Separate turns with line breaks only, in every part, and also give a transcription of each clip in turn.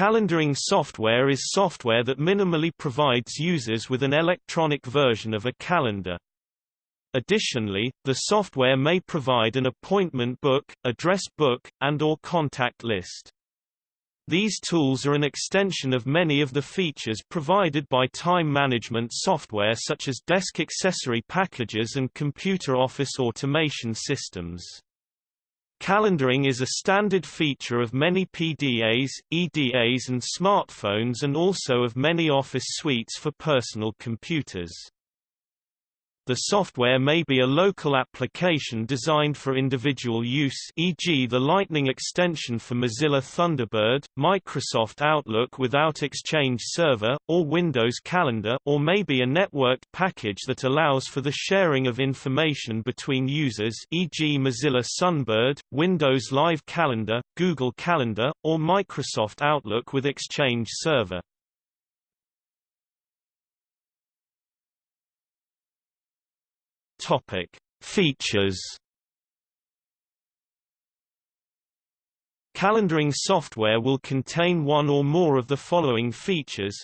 Calendaring software is software that minimally provides users with an electronic version of a calendar. Additionally, the software may provide an appointment book, address book, and or contact list. These tools are an extension of many of the features provided by time management software such as desk accessory packages and computer office automation systems. Calendaring is a standard feature of many PDAs, EDAs and smartphones and also of many Office suites for personal computers. The software may be a local application designed for individual use e.g. the Lightning extension for Mozilla Thunderbird, Microsoft Outlook without Exchange Server, or Windows Calendar or may be a networked package that allows for the sharing of information between users e.g. Mozilla Sunbird, Windows Live Calendar, Google Calendar, or Microsoft Outlook with Exchange Server. Topic: Features. Calendaring software will contain one or more of the following features.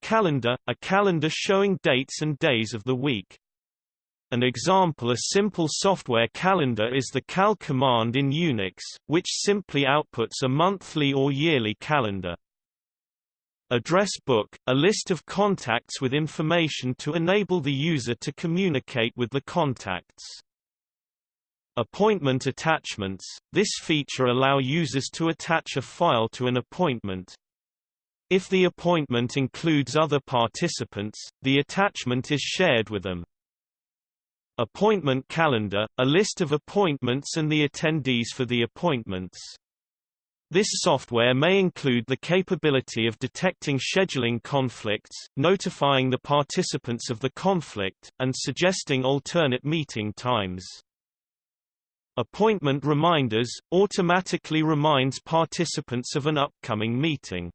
Calendar – a calendar showing dates and days of the week. An example a simple software calendar is the cal command in Unix, which simply outputs a monthly or yearly calendar. Address book, a list of contacts with information to enable the user to communicate with the contacts. Appointment attachments – This feature allow users to attach a file to an appointment. If the appointment includes other participants, the attachment is shared with them. Appointment calendar – A list of appointments and the attendees for the appointments. This software may include the capability of detecting scheduling conflicts, notifying the participants of the conflict, and suggesting alternate meeting times. Appointment reminders – automatically reminds participants of an upcoming meeting.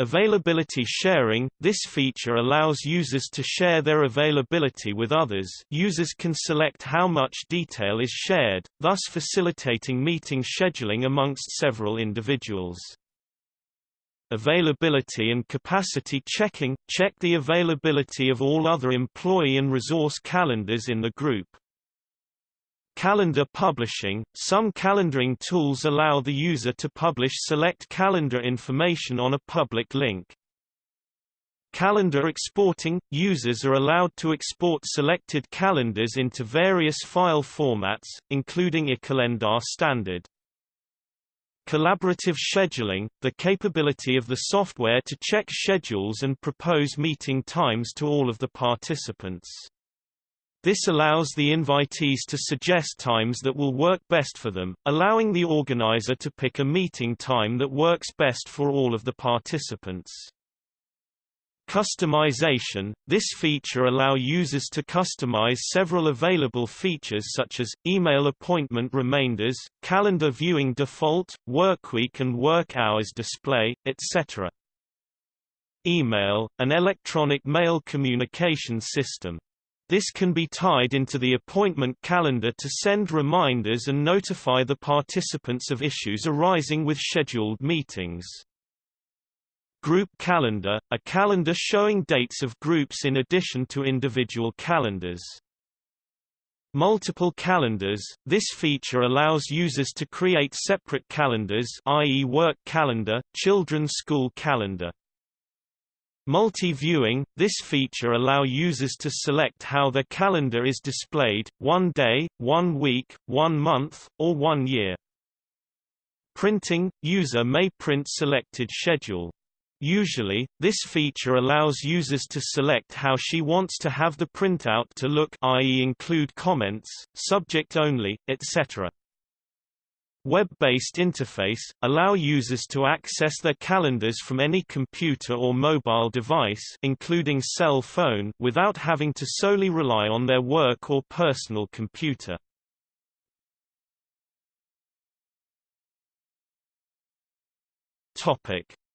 Availability sharing – This feature allows users to share their availability with others users can select how much detail is shared, thus facilitating meeting scheduling amongst several individuals. Availability and capacity checking – Check the availability of all other employee and resource calendars in the group. Calendar publishing – Some calendaring tools allow the user to publish select calendar information on a public link. Calendar exporting – Users are allowed to export selected calendars into various file formats, including iCalendar standard. Collaborative scheduling – The capability of the software to check schedules and propose meeting times to all of the participants. This allows the invitees to suggest times that will work best for them, allowing the organizer to pick a meeting time that works best for all of the participants. Customization – This feature allow users to customize several available features such as, email appointment reminders, calendar viewing default, workweek and work hours display, etc. Email – An electronic mail communication system. This can be tied into the appointment calendar to send reminders and notify the participants of issues arising with scheduled meetings. Group calendar – a calendar showing dates of groups in addition to individual calendars. Multiple calendars – This feature allows users to create separate calendars i.e. work calendar, children's school calendar. Multi-viewing – This feature allow users to select how their calendar is displayed, one day, one week, one month, or one year. Printing – User may print selected schedule. Usually, this feature allows users to select how she wants to have the printout to look i.e. include comments, subject only, etc. Web-based interface – allow users to access their calendars from any computer or mobile device including cell phone without having to solely rely on their work or personal computer.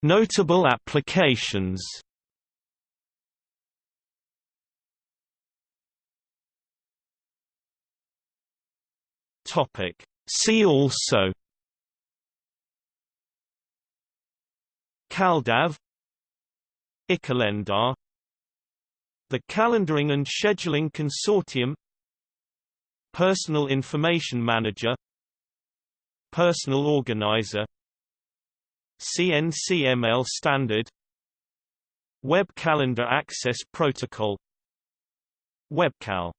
Notable applications. Topic: See also CalDAV iCalendar the Calendaring and Scheduling Consortium Personal Information Manager Personal Organizer CNCML Standard Web Calendar Access Protocol WebCal